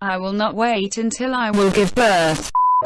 I will not wait until I will give birth.